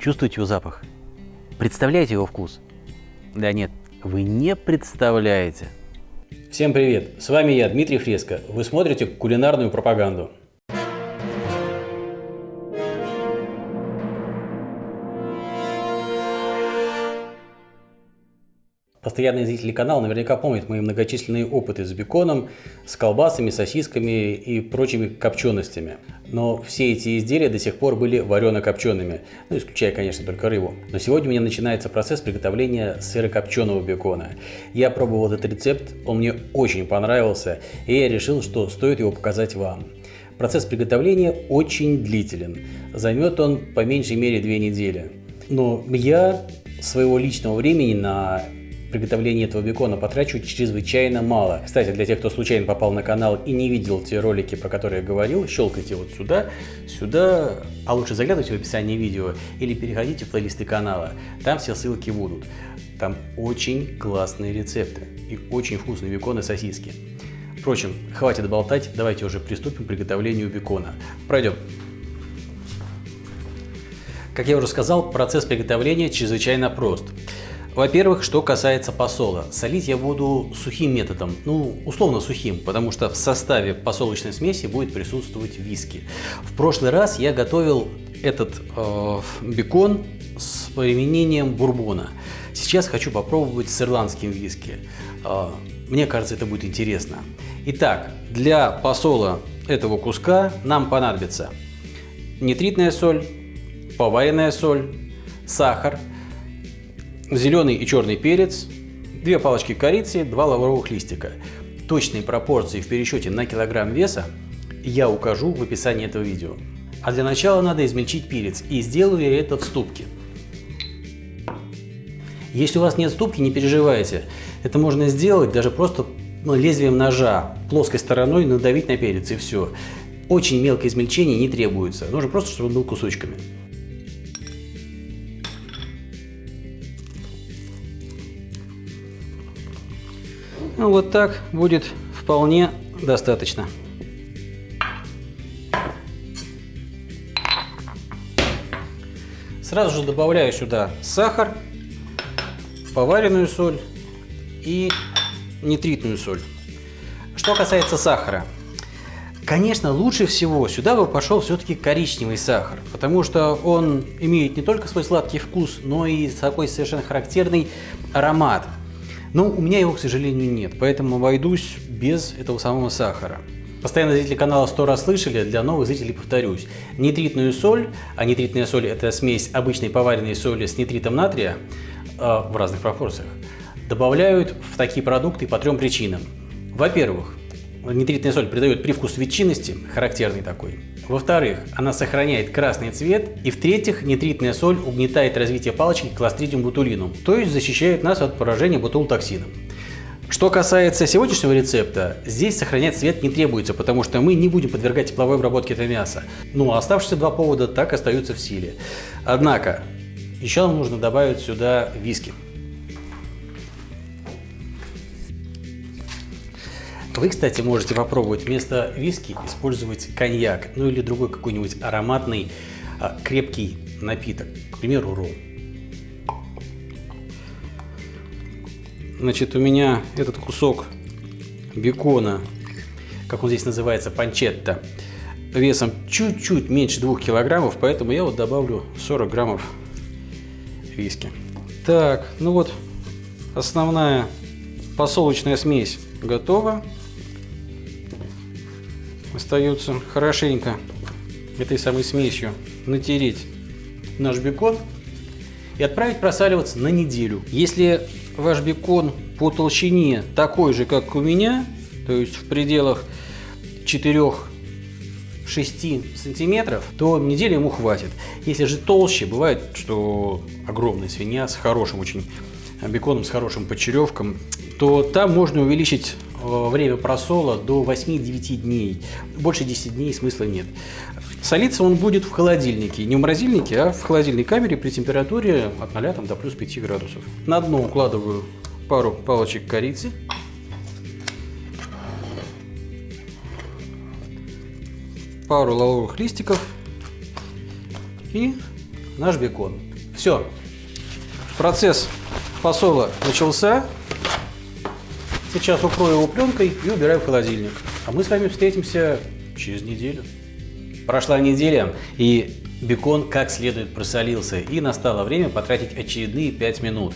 Чувствуете его запах? Представляете его вкус? Да нет, вы не представляете. Всем привет! С вами я, Дмитрий Фреско. Вы смотрите кулинарную пропаганду. Постоянные зрители канала наверняка помнят мои многочисленные опыты с беконом, с колбасами, сосисками и прочими копченостями. Но все эти изделия до сих пор были варено-копчеными, ну исключая, конечно, только рыбу. Но сегодня у меня начинается процесс приготовления сырокопченого бекона. Я пробовал этот рецепт, он мне очень понравился, и я решил, что стоит его показать вам. Процесс приготовления очень длителен, займет он по меньшей мере две недели. Но я своего личного времени на приготовлении этого бекона потрачу чрезвычайно мало. Кстати, для тех, кто случайно попал на канал и не видел те ролики, про которые я говорил, щелкайте вот сюда, сюда, а лучше заглядывайте в описание видео или переходите в плейлисты канала, там все ссылки будут. Там очень классные рецепты и очень вкусные беконы сосиски. Впрочем, хватит болтать, давайте уже приступим к приготовлению бекона. Пройдем. Как я уже сказал, процесс приготовления чрезвычайно прост. Во-первых, что касается посола. Солить я буду сухим методом, ну, условно сухим, потому что в составе посолочной смеси будет присутствовать виски. В прошлый раз я готовил этот э, бекон с применением бурбона. Сейчас хочу попробовать с ирландским виски. Э, мне кажется, это будет интересно. Итак, для посола этого куска нам понадобится нитритная соль, поваренная соль, сахар, зеленый и черный перец, две палочки корицы, два лавровых листика. Точные пропорции в пересчете на килограмм веса я укажу в описании этого видео. А для начала надо измельчить перец, и сделаю я это в ступке. Если у вас нет ступки, не переживайте. Это можно сделать даже просто ну, лезвием ножа, плоской стороной надавить на перец и все. Очень мелкое измельчение не требуется, нужно просто, чтобы он был кусочками. Ну, вот так будет вполне достаточно. Сразу же добавляю сюда сахар, поваренную соль и нитритную соль. Что касается сахара, конечно, лучше всего сюда бы пошел все-таки коричневый сахар, потому что он имеет не только свой сладкий вкус, но и такой совершенно характерный аромат. Но у меня его, к сожалению, нет, поэтому обойдусь без этого самого сахара. Постоянно зрители канала сто раз слышали, для новых зрителей повторюсь. Нитритную соль, а нитритная соль это смесь обычной поваренной соли с нитритом натрия э, в разных пропорциях, добавляют в такие продукты по трем причинам. Во-первых, Нитритная соль придает привкус ветчинности, характерный такой. Во-вторых, она сохраняет красный цвет. И в-третьих, нитритная соль угнетает развитие палочки кластридиум ботулинум, то есть защищает нас от поражения ботулотоксином. Что касается сегодняшнего рецепта, здесь сохранять цвет не требуется, потому что мы не будем подвергать тепловой обработке это мясо. Ну а оставшиеся два повода так остаются в силе. Однако, еще нам нужно добавить сюда виски. Вы, кстати, можете попробовать вместо виски использовать коньяк, ну или другой какой-нибудь ароматный а, крепкий напиток, к примеру, ром. Значит, у меня этот кусок бекона, как он здесь называется, панчетта, весом чуть-чуть меньше 2 килограммов, поэтому я вот добавлю 40 граммов виски. Так, ну вот основная посолочная смесь готова. Остается хорошенько этой самой смесью натереть наш бекон и отправить просаливаться на неделю. Если ваш бекон по толщине такой же, как у меня, то есть в пределах 4-6 сантиметров, то недели ему хватит. Если же толще, бывает, что огромная свинья с хорошим очень беконом, с хорошим почеревком, то там можно увеличить Э, время просола до 8-9 дней. Больше 10 дней смысла нет. Солиться он будет в холодильнике. Не в морозильнике, а в холодильной камере при температуре от 0 там, до плюс 5 градусов. На дно укладываю пару палочек корицы. Пару лавровых листиков и наш бекон. Все. Процесс посола начался. Сейчас укрою его пленкой и убираю в холодильник. А мы с вами встретимся через неделю. Прошла неделя, и бекон как следует просолился, и настало время потратить очередные 5 минут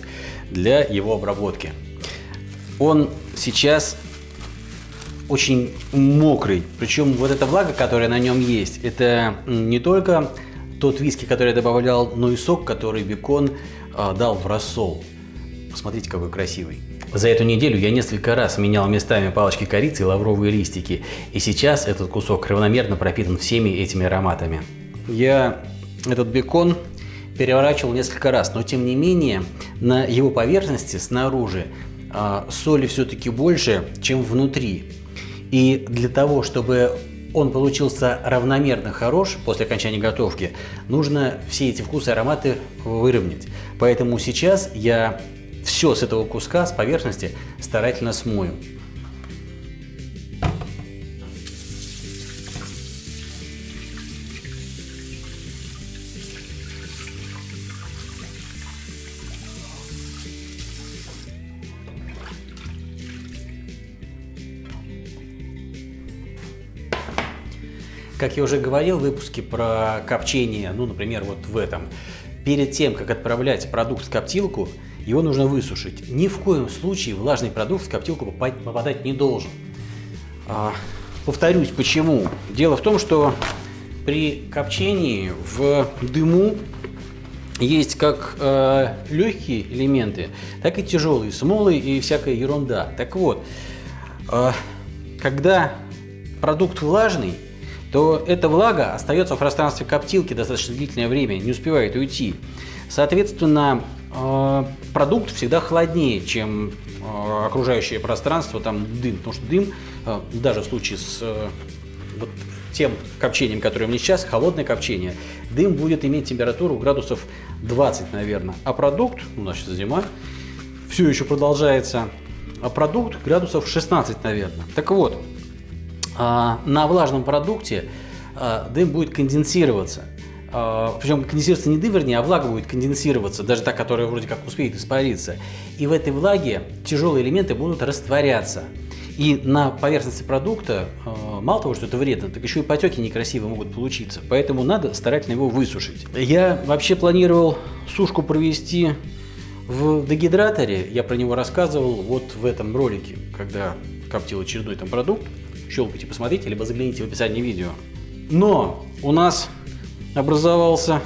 для его обработки. Он сейчас очень мокрый, причем вот эта влага, которая на нем есть, это не только тот виски, который я добавлял, но и сок, который бекон э, дал в рассол. Посмотрите, какой красивый. За эту неделю я несколько раз менял местами палочки корицы и лавровые листики, и сейчас этот кусок равномерно пропитан всеми этими ароматами. Я этот бекон переворачивал несколько раз, но тем не менее на его поверхности снаружи э, соли все-таки больше, чем внутри. И для того, чтобы он получился равномерно хорош после окончания готовки, нужно все эти вкусы и ароматы выровнять. Поэтому сейчас я все с этого куска, с поверхности старательно смою. Как я уже говорил в выпуске про копчение, ну, например, вот в этом, перед тем, как отправлять продукт в коптилку, его нужно высушить. Ни в коем случае влажный продукт в коптилку попадать не должен. А, повторюсь, почему. Дело в том, что при копчении в дыму есть как э, легкие элементы, так и тяжелые, смолы и всякая ерунда. Так вот, э, когда продукт влажный, то эта влага остается в пространстве коптилки достаточно длительное время, не успевает уйти. Соответственно, продукт всегда холоднее, чем э, окружающее пространство, там дым. Потому что дым, э, даже в случае с вот тем копчением, которое у меня сейчас, холодное копчение, дым будет иметь температуру градусов 20, наверное. А продукт, у нас сейчас зима, все еще продолжается, а продукт градусов 16, наверное. Так вот, на влажном продукте дым будет конденсироваться. А, Причем конденсируется не дым, вернее, а влага будет конденсироваться, даже та, которая вроде как успеет испариться. И в этой влаге тяжелые элементы будут растворяться. И на поверхности продукта мало того, что это вредно, так еще и потеки некрасивые могут получиться. Поэтому надо старательно его высушить. Я вообще планировал сушку провести в дегидраторе. Я про него рассказывал вот в этом ролике, когда коптил очередной там продукт щелкайте, посмотрите, либо загляните в описание видео. Но у нас образовался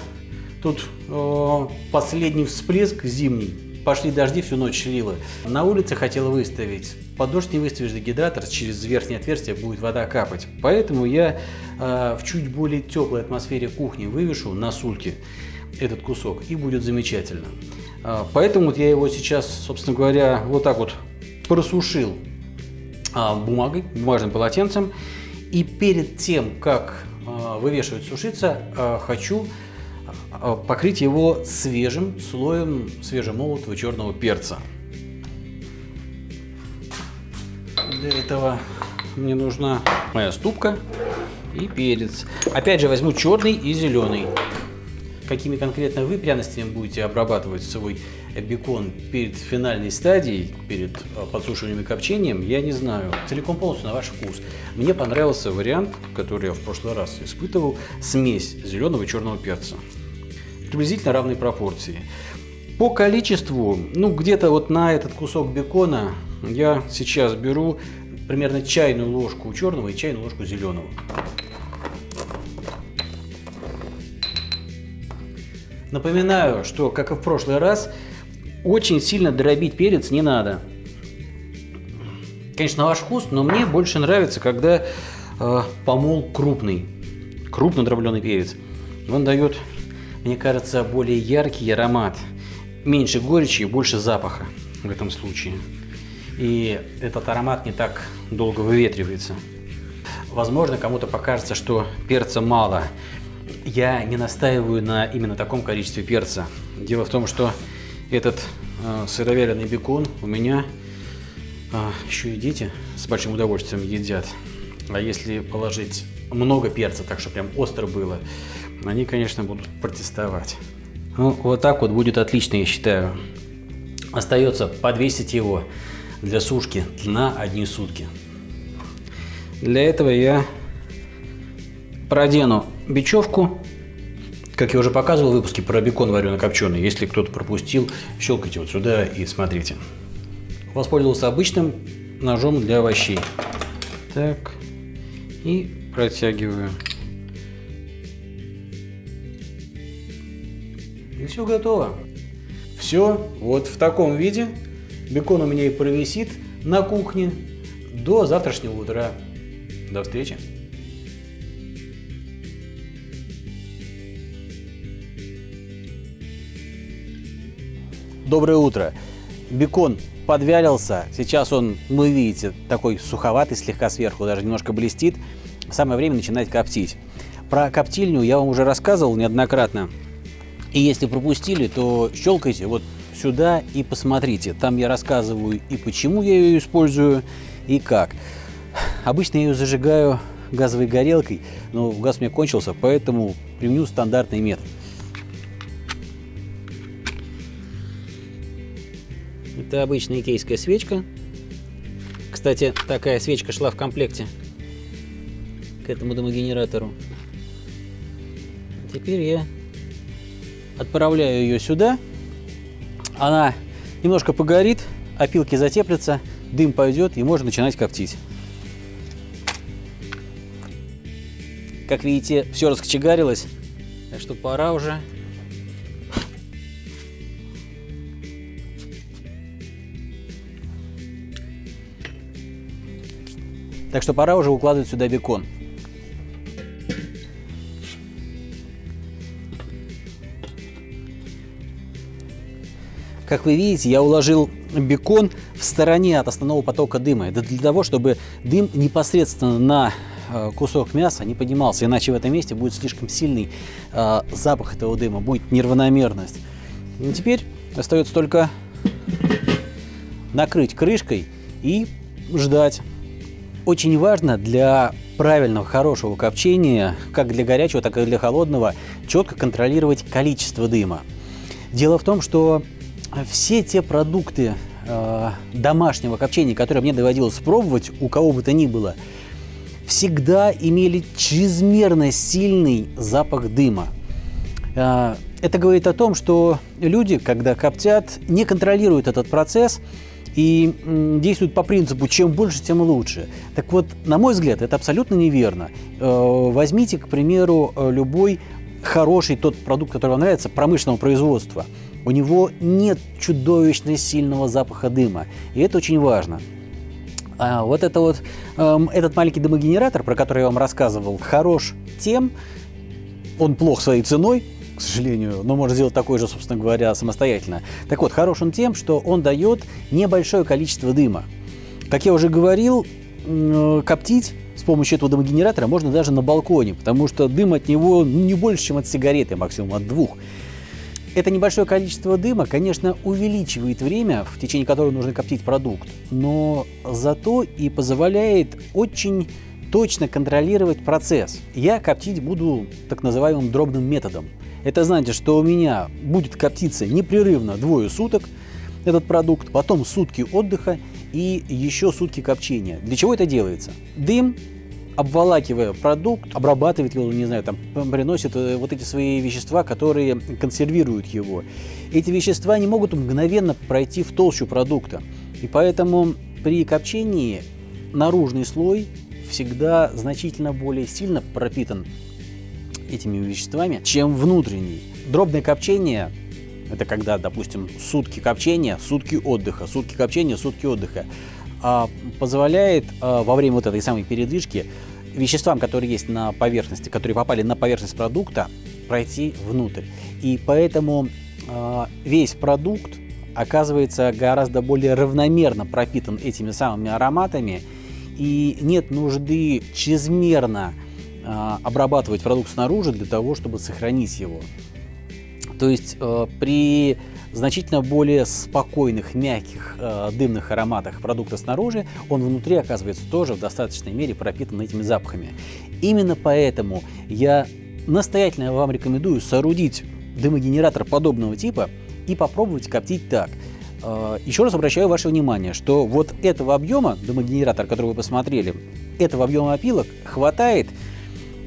тут э, последний всплеск зимний. Пошли дожди, всю ночь лило. На улице хотел выставить. Под дождь не выставишь дегидратор, через верхнее отверстие будет вода капать. Поэтому я э, в чуть более теплой атмосфере кухни вывешу на сульке этот кусок, и будет замечательно. Э, поэтому вот я его сейчас, собственно говоря, вот так вот просушил а, бумагой, бумажным полотенцем. И перед тем, как вывешивать сушиться, а, хочу покрыть его свежим слоем свежемолотого черного перца. Для этого мне нужна моя ступка и перец. Опять же возьму черный и зеленый. Какими конкретно вы пряностями будете обрабатывать свой бекон перед финальной стадией, перед а, подсушиванием и копчением, я не знаю. Целиком полностью на ваш вкус. Мне понравился вариант, который я в прошлый раз испытывал, смесь зеленого и черного перца. Приблизительно равной пропорции. По количеству, ну где-то вот на этот кусок бекона я сейчас беру примерно чайную ложку черного и чайную ложку зеленого. Напоминаю, что, как и в прошлый раз, очень сильно дробить перец не надо. Конечно, на ваш вкус, но мне больше нравится, когда э, помол крупный. Крупно дробленый перец. Он дает, мне кажется, более яркий аромат. Меньше горечи и больше запаха в этом случае. И этот аромат не так долго выветривается. Возможно, кому-то покажется, что перца мало. Я не настаиваю на именно таком количестве перца. Дело в том, что этот э, сыровяленый бекон у меня э, еще и дети с большим удовольствием едят. А если положить много перца, так что прям остро было, они, конечно, будут протестовать. Ну, вот так вот будет отлично, я считаю. Остается подвесить его для сушки на одни сутки. Для этого я продену бечевку. Как я уже показывал в выпуске про бекон варено-копченый. Если кто-то пропустил, щелкайте вот сюда и смотрите. Воспользовался обычным ножом для овощей. Так. И протягиваю. И все готово. Все вот в таком виде. Бекон у меня и провисит на кухне до завтрашнего утра. До встречи. Доброе утро. Бекон подвялился. Сейчас он, вы видите, такой суховатый слегка сверху, даже немножко блестит. Самое время начинать коптить. Про коптильню я вам уже рассказывал неоднократно. И если пропустили, то щелкайте вот сюда и посмотрите. Там я рассказываю и почему я ее использую, и как. Обычно я ее зажигаю газовой горелкой, но газ у меня кончился, поэтому применю стандартный метод. Это обычная икейская свечка. Кстати, такая свечка шла в комплекте к этому дымогенератору. Теперь я отправляю ее сюда. Она немножко погорит, опилки затеплятся, дым пойдет и можно начинать коптить. Как видите, все раскочегарилось, так что пора уже Так что пора уже укладывать сюда бекон. Как вы видите, я уложил бекон в стороне от основного потока дыма. Это для того, чтобы дым непосредственно на э, кусок мяса не поднимался, иначе в этом месте будет слишком сильный э, запах этого дыма, будет неравномерность. И теперь остается только накрыть крышкой и ждать. Очень важно для правильного, хорошего копчения, как для горячего, так и для холодного, четко контролировать количество дыма. Дело в том, что все те продукты э, домашнего копчения, которые мне доводилось пробовать, у кого бы то ни было, всегда имели чрезмерно сильный запах дыма. Э, это говорит о том, что люди, когда коптят, не контролируют этот процесс и действуют по принципу «чем больше, тем лучше». Так вот, на мой взгляд, это абсолютно неверно. Э, возьмите, к примеру, э, любой хороший тот продукт, который вам нравится, промышленного производства – у него нет чудовищно сильного запаха дыма. И это очень важно. А вот это вот, эм, этот маленький дымогенератор, про который я вам рассказывал, хорош тем, он плох своей ценой, к сожалению, но можно сделать такой же, собственно говоря, самостоятельно. Так вот, хорош он тем, что он дает небольшое количество дыма. Как я уже говорил, коптить с помощью этого дымогенератора можно даже на балконе, потому что дым от него не больше, чем от сигареты, максимум от двух. Это небольшое количество дыма, конечно, увеличивает время, в течение которого нужно коптить продукт, но зато и позволяет очень точно контролировать процесс. Я коптить буду так называемым дробным методом. Это значит, что у меня будет коптиться непрерывно двое суток этот продукт, потом сутки отдыха и еще сутки копчения. Для чего это делается? Дым обволакивая продукт, обрабатывает его, не знаю, там, приносит э, вот эти свои вещества, которые консервируют его. Эти вещества не могут мгновенно пройти в толщу продукта. И поэтому при копчении наружный слой всегда значительно более сильно пропитан этими веществами, чем внутренний. Дробное копчение – это когда, допустим, сутки копчения, сутки отдыха, сутки копчения, сутки отдыха а, позволяет а, во время вот этой самой передвижки веществам, которые есть на поверхности, которые попали на поверхность продукта, пройти внутрь. И поэтому э, весь продукт оказывается гораздо более равномерно пропитан этими самыми ароматами, и нет нужды чрезмерно обрабатывать продукт снаружи для того, чтобы сохранить его. То есть э, при значительно более спокойных, мягких э, дымных ароматах продукта снаружи, он внутри оказывается тоже в достаточной мере пропитан этими запахами. Именно поэтому я настоятельно вам рекомендую соорудить дымогенератор подобного типа и попробовать коптить так. Э, еще раз обращаю ваше внимание, что вот этого объема дымогенератор, который вы посмотрели, этого объема опилок хватает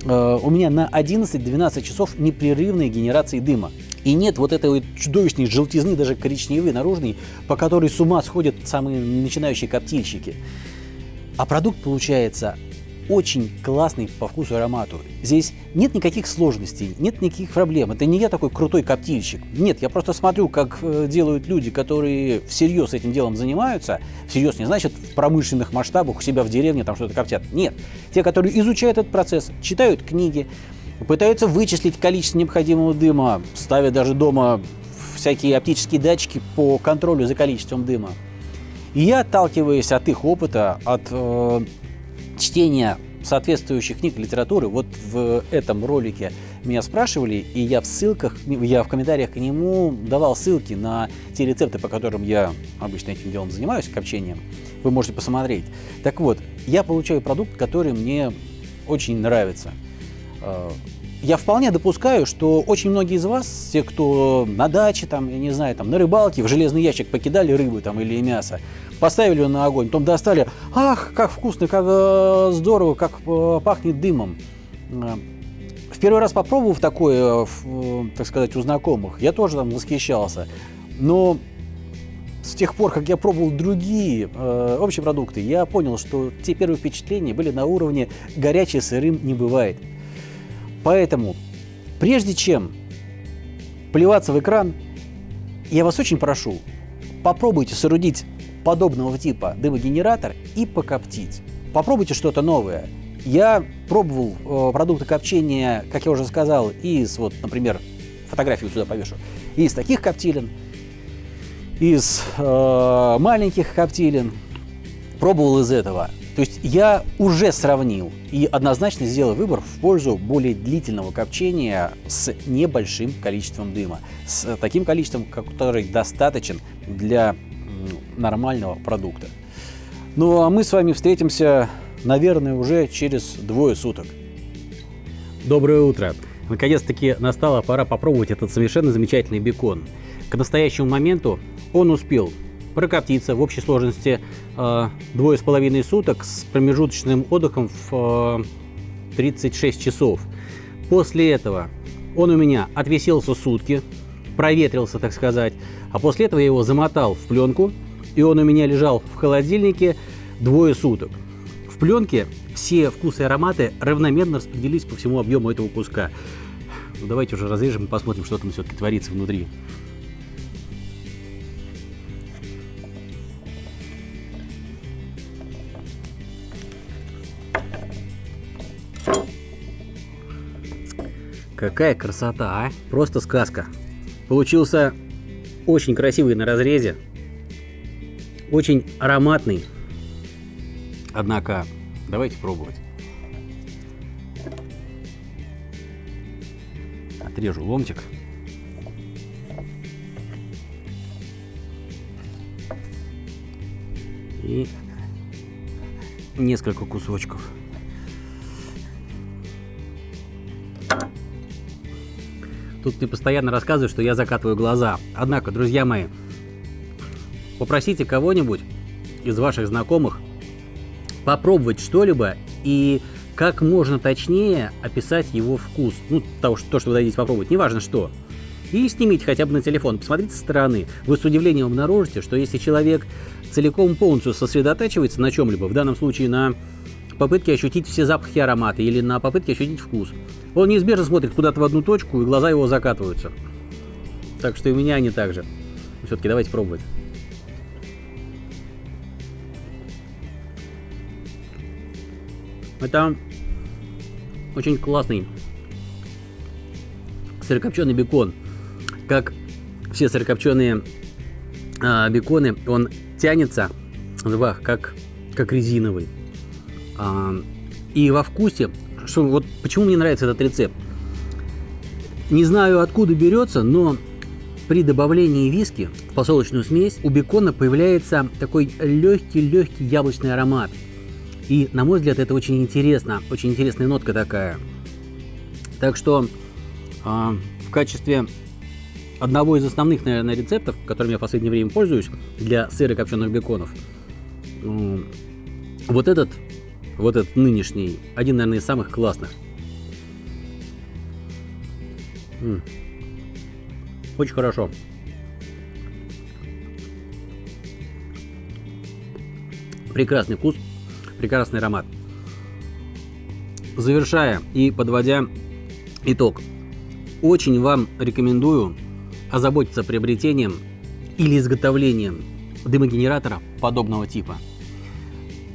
у меня на 11-12 часов непрерывной генерации дыма. И нет вот этой вот чудовищной желтизны, даже коричневой, наружной, по которой с ума сходят самые начинающие коптильщики. А продукт получается очень классный по вкусу и аромату. Здесь нет никаких сложностей, нет никаких проблем. Это не я такой крутой коптильщик. Нет, я просто смотрю, как э, делают люди, которые всерьез этим делом занимаются. Всерьез не значит в промышленных масштабах у себя в деревне там что-то коптят. Нет. Те, которые изучают этот процесс, читают книги, пытаются вычислить количество необходимого дыма, ставят даже дома всякие оптические датчики по контролю за количеством дыма. И я, отталкиваясь от их опыта, от э, чтения соответствующих книг литературы, вот в этом ролике меня спрашивали, и я в ссылках, я в комментариях к нему давал ссылки на те рецепты, по которым я обычно этим делом занимаюсь, копчением. Вы можете посмотреть. Так вот, я получаю продукт, который мне очень нравится. Э, я вполне допускаю, что очень многие из вас, те, кто на даче, там, я не знаю, там, на рыбалке, в железный ящик покидали рыбу там, или мясо, поставили ее на огонь, потом достали, ах, как вкусно, как э, здорово, как э, пахнет дымом. Э, в первый раз попробовав такое, э, так сказать, у знакомых, я тоже там восхищался. Но с тех пор, как я пробовал другие э, общие продукты, я понял, что те первые впечатления были на уровне горячий сырым не бывает. Поэтому, прежде чем плеваться в экран, я вас очень прошу, попробуйте соорудить подобного типа дымогенератор и покоптить. Попробуйте что-то новое. Я пробовал э, продукты копчения, как я уже сказал, из, вот, например, фотографию сюда повешу, из таких коптилен, из э, маленьких коптилен. Пробовал из этого. То есть я уже сравнил и однозначно сделал выбор в пользу более длительного копчения с небольшим количеством дыма, с таким количеством, который достаточен для нормального продукта. Ну а мы с вами встретимся, наверное, уже через двое суток. Доброе утро! Наконец-таки настала пора попробовать этот совершенно замечательный бекон. К настоящему моменту он успел прокоптиться в общей сложности э, двое с половиной суток с промежуточным отдыхом в э, 36 часов. После этого он у меня отвесился сутки, проветрился, так сказать, а после этого я его замотал в пленку, и он у меня лежал в холодильнике двое суток. В пленке все вкусы и ароматы равномерно распределились по всему объему этого куска. Ну, давайте уже разрежем и посмотрим, что там все-таки творится внутри. Какая красота, а? Просто сказка. Получился очень красивый на разрезе. Очень ароматный. Однако, давайте пробовать. Отрежу ломтик. И несколько кусочков. Тут мне постоянно рассказывают, что я закатываю глаза. Однако, друзья мои, попросите кого-нибудь из ваших знакомых попробовать что-либо и как можно точнее описать его вкус. Ну, то, что, то, что вы дадите попробовать, неважно что. И снимите хотя бы на телефон, посмотрите со стороны. Вы с удивлением обнаружите, что если человек целиком полностью сосредотачивается на чем-либо, в данном случае на попытке ощутить все запахи и ароматы или на попытке ощутить вкус, он неизбежно смотрит куда-то в одну точку, и глаза его закатываются. Так что и у меня они так же. Все-таки давайте пробовать. Это очень классный сырокопченый бекон. Как все сырокопченые а, беконы, он тянется в как, как резиновый. И во вкусе что вот почему мне нравится этот рецепт. Не знаю, откуда берется, но при добавлении виски в посолочную смесь у бекона появляется такой легкий-легкий яблочный аромат. И, на мой взгляд, это очень интересно, очень интересная нотка такая. Так что э, в качестве одного из основных, наверное, рецептов, которым я в последнее время пользуюсь для сыра копченых беконов. Вот этот, вот этот нынешний, один, наверное, из самых классных. Очень хорошо. Прекрасный вкус, прекрасный аромат. Завершая и подводя итог, очень вам рекомендую озаботиться приобретением или изготовлением дымогенератора подобного типа.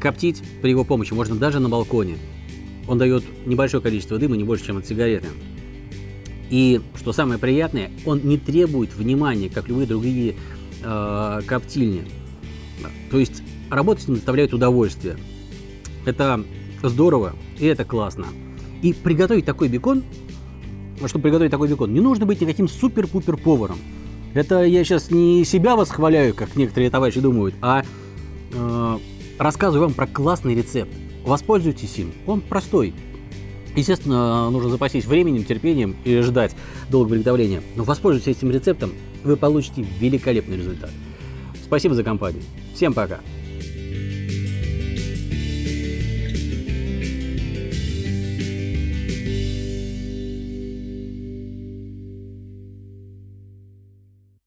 Коптить при его помощи можно даже на балконе. Он дает небольшое количество дыма, не больше, чем от сигареты. И что самое приятное, он не требует внимания, как любые другие э, коптильни. То есть работать с ним доставляет удовольствие. Это здорово и это классно. И приготовить такой бекон, чтобы приготовить такой бекон, не нужно быть никаким супер-пупер поваром. Это я сейчас не себя восхваляю, как некоторые товарищи думают, а рассказываю вам про классный рецепт. Воспользуйтесь им. Он простой. Естественно, нужно запастись временем, терпением и ждать долгого приготовления. Но воспользуйтесь этим рецептом, вы получите великолепный результат. Спасибо за компанию. Всем пока.